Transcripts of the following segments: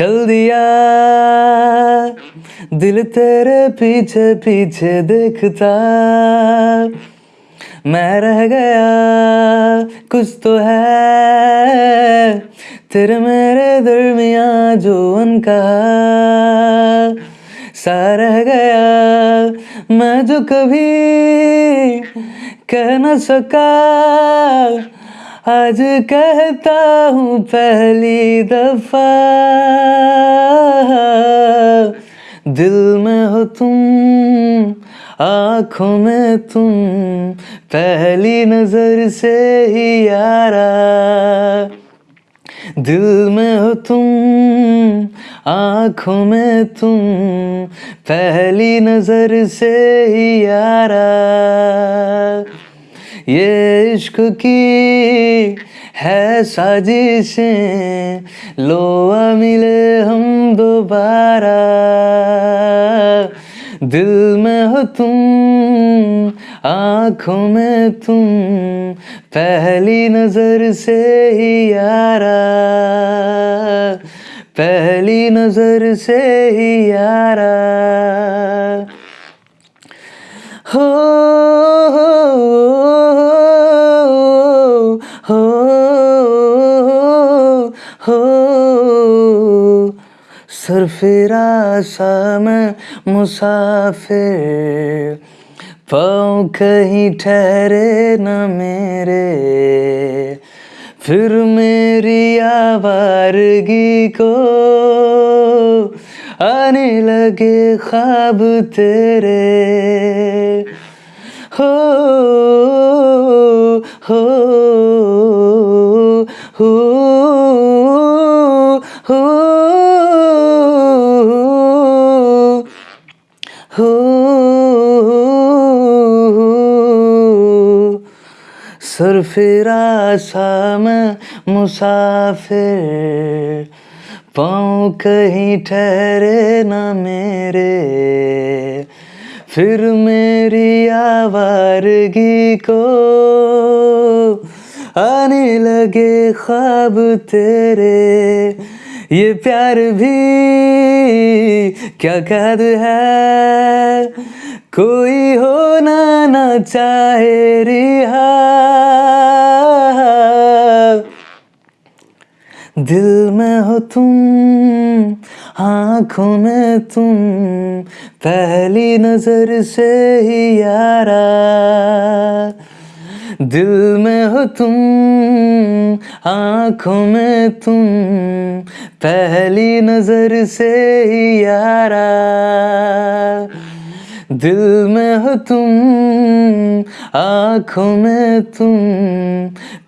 चल दिया। दिल तेरे पीछे पीछे देखता। मैं रह गया, कुछ तो है। तेरे मेरे दरमिया जो उनका। सा रह गया, मैं जो कभी कह न सका। आज कहता हूँ पहली दफ़ा, दिल में हो तुम, आँखों में तुम, पहली नज़र से ही यारा। दिल में हो तुम, आँखों में तुम, पहली नज़र से ही यारा। ये इश्क की है साजिशें लो मिले हम दोबारा। दिल में हो तुम, आँखों में तुम, पहली नज़र से ही यारा। पहली नज़र से ही यारा। हो सरफिरा सा मैं मुसाफिर। पाँव कहीं ठहरे न मेरे। फिर मेरी आवारगी को आने लगे ख्वाब तेरे। हो सरफिरा सा मैं मुसाफिर, पाँव कहीं ठहरे न मेरे। फिर मेरी आवारगी को आने लगे ख्वाब तेरे। ये प्यार भी क्या कैद है? कोई होना ना चाहे रिहा दिल में हो तुम, आँखों में तुम, पहली नज़र से ही यारा। दिल में हो तुम, आँखों में तुम, पहली नज़र से ही यारा। दिल में हो तुम, आँखों में तुम,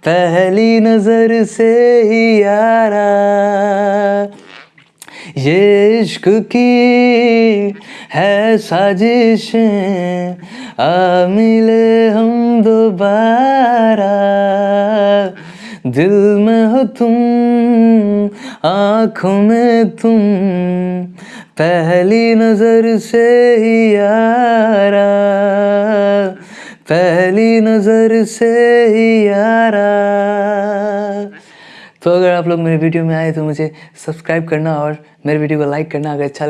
पहली नज़र से ही यारा। ये इश्क की है साजिश, आ मिले हम दोबारा। दिल में हो तुम, आँखों में तुम। पहली नज़र से ही यारा, पहली नज़र से ही यारा। तो अगर आप लोग मेरे वीडियो में आए तो मुझे सब्सक्राइब करना और मेरे वीडियो को लाइक करना अगर अच्छा